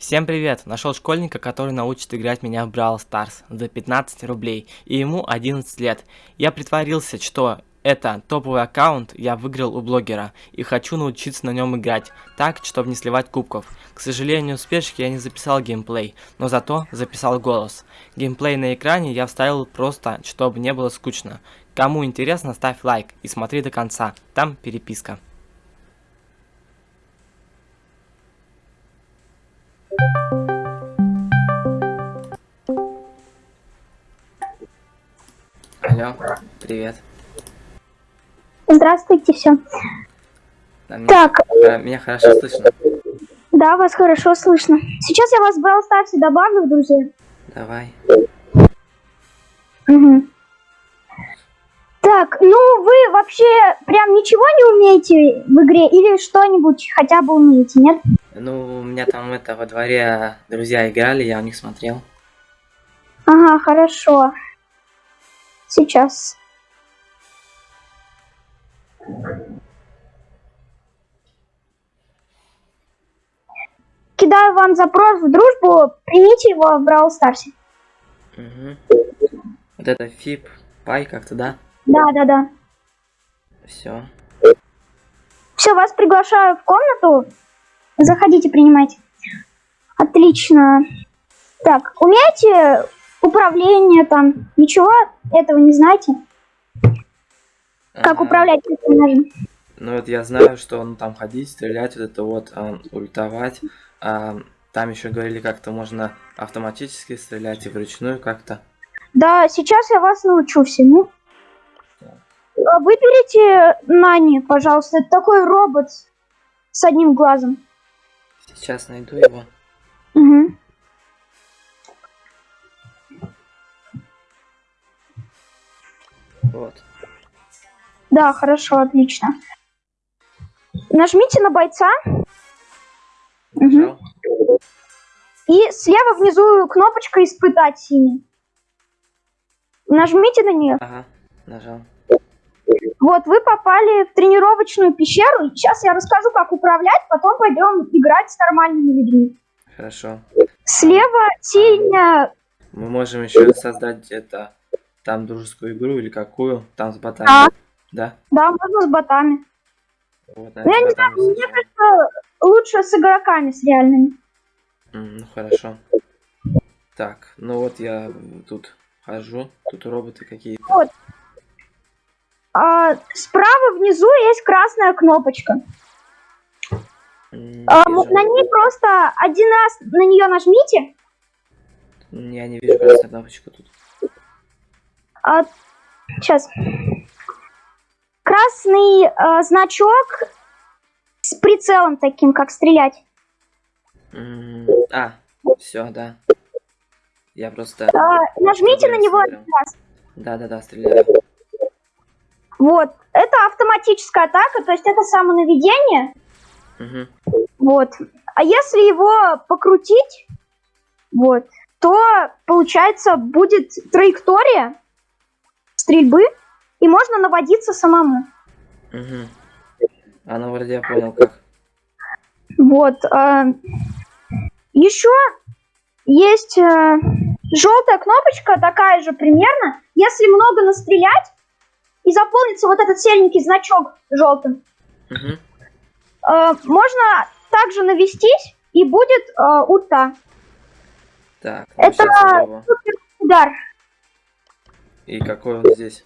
Всем привет! Нашел школьника, который научит играть меня в Brawl Stars за 15 рублей, и ему 11 лет. Я притворился, что это топовый аккаунт я выиграл у блогера, и хочу научиться на нем играть, так, чтобы не сливать кубков. К сожалению, в спешке я не записал геймплей, но зато записал голос. Геймплей на экране я вставил просто, чтобы не было скучно. Кому интересно, ставь лайк и смотри до конца, там переписка. Алло, привет. Здравствуйте, все. Да, меня, Так, э, меня хорошо слышно? да, вас хорошо слышно. Сейчас я вас в Brawl Stars добавлю в друзья. Давай. Мгм. Ну вы вообще прям ничего не умеете в игре или что-нибудь хотя бы умеете, нет? Ну, у меня там это во дворе друзья играли, я у них смотрел. Ага, хорошо. Сейчас. Кидаю вам запрос в дружбу, примите его в Brawl Stars. Угу. Вот это фип, пай как-то, да? Да, да, да. Все. Все, вас приглашаю в комнату. Заходите, принимайте. Отлично. Так, умеете управление там? Ничего этого не знаете? Как управлять персонажем? Ну вот я знаю, что он там ходить, стрелять, вот это вот, а, ультовать. А, там еще говорили, как-то можно автоматически стрелять и вручную как-то. Да, сейчас я вас научу всему. А Выберите Нани, пожалуйста. Это такой робот с одним глазом. Сейчас найду его. Мгм. Вот. Да, хорошо, отлично. Нажмите на бойца. Нажал. И слева внизу кнопочка «Испытать» синий. Нажмите на нее. Ага, нажал. Вот, вы попали в тренировочную пещеру. Сейчас я расскажу, как управлять, потом пойдем играть с нормальными людьми. Хорошо. Слева синяя... Мы можем еще создать это там дружескую игру или какую, там с ботами. Да. Да? Да, можно с ботами. Вот, Ну, я не наверное, знаю, мне сыграем. кажется, лучше с игроками, с реальными. Ну хорошо. Так, ну вот я тут хожу, тут роботы какие-то. А, справа внизу есть красная кнопочка. М, А, вижу. на ней просто один раз на нее нажмите. Я не вижу красную кнопочку тут. А, сейчас. Красный а, значок с прицелом таким, как стрелять. М, А, все, да. Я просто... А, нажмите на него один раз. Да-да-да, стреляю. Вот. Это автоматическая атака, то есть это самонаведение. Мгм. Вот. А если его покрутить, вот, то получается будет траектория стрельбы, и можно наводиться самому. Мгм. А ну вроде я понял как. Вот. еще есть желтая кнопочка, такая же примерно. Если много настрелять и заполнится вот этот серенький значок желтым, Мгм. э, можно также навестись и будет э, ульта. Так, ну Это-. Супер удар. И какой он здесь?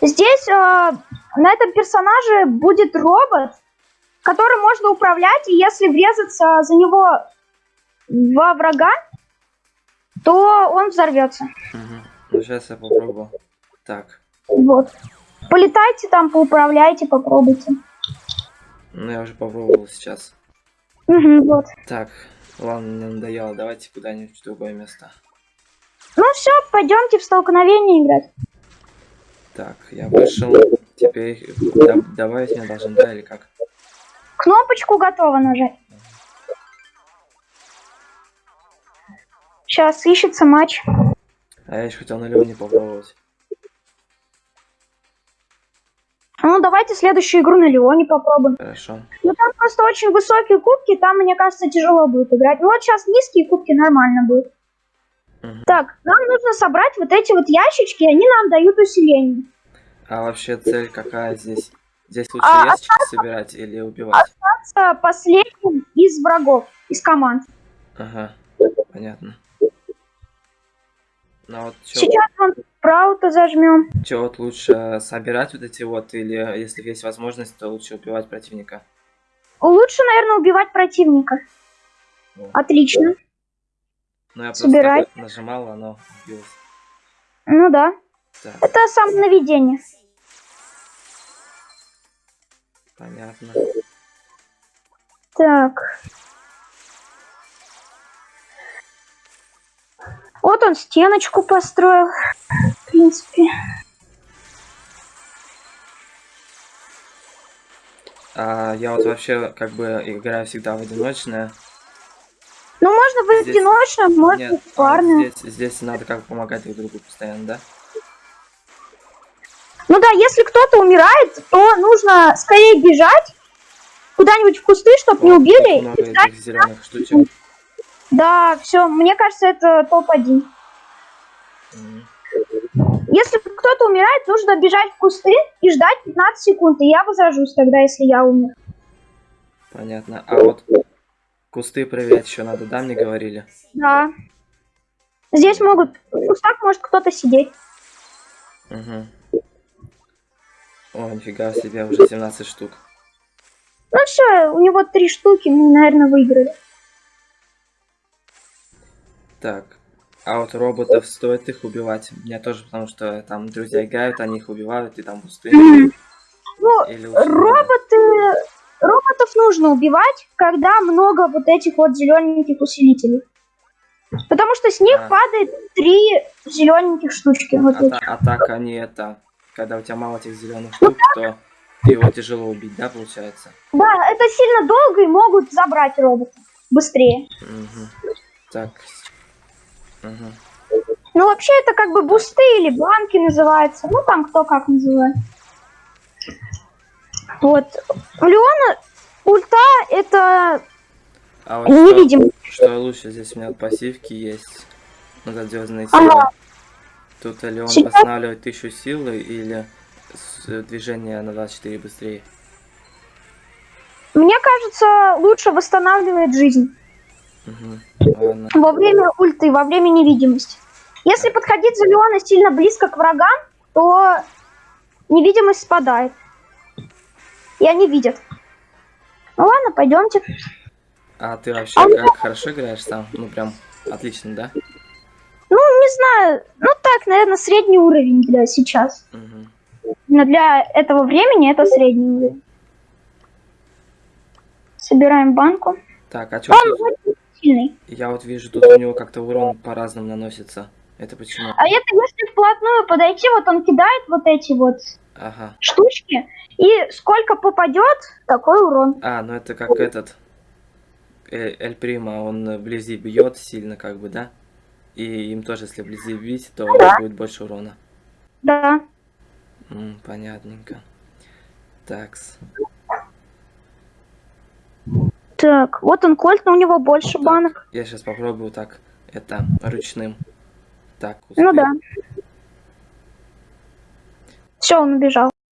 Здесь э, на этом персонаже будет робот, которым можно управлять, и если врезаться за него во врага, то он взорвется. Мгм. Ну сейчас я попробую. Так, Вот. Полетайте там, поуправляйте, попробуйте. ну я уже попробовал сейчас. Мгм, вот. Так, ладно, мне надоело, давайте куда-нибудь в другое место. Ну все, пойдемте в столкновение играть. Так, я вышел. Теперь да- добавить меня должен, да, или как? Кнопочку готово нажать. Сейчас ищется матч. А я еще хотел на Леоне попробовать. Давайте следующую игру на Леоне попробуем. Хорошо. Ну, там просто очень высокие кубки, там, мне кажется, тяжело будет играть. Ну, вот сейчас низкие кубки нормально будет. Мгм. Так, нам нужно собрать вот эти вот ящички, они нам дают усиление. А вообще цель какая здесь? Здесь лучше А, ящики собирать или убивать? Остаться последним из врагов, из команд. Ага, понятно. Ну вот чё, Сейчас вон Праута зажмем. чё вот лучше собирать вот эти вот, или если есть возможность, то лучше убивать противника? Лучше, наверное, убивать противника. О. Отлично. Ну я просто Собирай. так нажимал, оно убилось. Ну да. Так, Это самонаведение. понятно. Так. Вот он стеночку построил. В принципе. А я вот вообще как бы играю всегда в одиночное. Ну, можно в Здесь- одиночном, можно Нет, в а вот здесь, здесь надо как бы помогать друг другу постоянно, да? Ну да, если кто-то умирает, то нужно скорее бежать куда-нибудь в кусты, чтобы не убили. много этих зеленых штучек. Да, все, мне кажется, это топ-1. Мгм. Если кто-то умирает, нужно бежать в кусты и ждать 15 секунд. И я возражусь тогда, если я умер. Понятно. А вот кусты проверять еще надо, да, мне говорили? Да. Здесь могут, в кустах может кто-то сидеть. Угу. О, нифига себе, уже 17 штук. Ну все, у него три штуки, мы, наверное, выиграли. Так. А вот роботов стоит их убивать? Мне тоже, потому что там друзья играют, они их убивают, и там пустые. Ну, Или роботы... Роботов нужно убивать, когда много вот этих вот зелененьких усилителей. Потому что с них А. падает три зелененьких штучки. Вот А, а так они это... Когда у тебя мало этих зеленых штук, то его тяжело убить, да, получается? Да, это сильно долго и могут забрать робота быстрее. Мгм. Так. Ну, вообще, это как бы бусты или банки называются. Ну, там кто как называет. Вот. У Леона ульта это А вот что, невидимый. что лучше, здесь у меня пассивки есть. Надо звездные Ага. силы. Тут или он Сейчас- восстанавливает тысячу силы, или э, движение на 24 быстрее. Мне кажется, лучше восстанавливает жизнь Мгм. Во время ульты, во время невидимости. Если подходить за Леона сильно близко к врагам, то невидимость спадает. И они видят. Ну ладно, пойдемте. А ты вообще как хорошо играешь сам? Ну прям отлично, да? Ну, не знаю. Ну так, наверное, средний уровень для сейчас. Мгм. Но для этого времени это средний уровень. Собираем банку. Так, а что Он тут? Сильный. Я вот вижу, тут у него как-то урон по-разному наносится. Это почему? А это если вплотную подойти, вот он кидает вот эти вот Ага. штучки, и сколько попадет, такой урон. А, ну это как этот э, Эль Прима, он вблизи бьет сильно, как бы, да? И им тоже, если вблизи бить, то Да. будет больше урона. Да. М, понятненько. Такс. Так, вот он кольт, но у него больше Так, банок. Я сейчас попробую так, это, ручным. Так, Ну успел. да. Все, он убежал.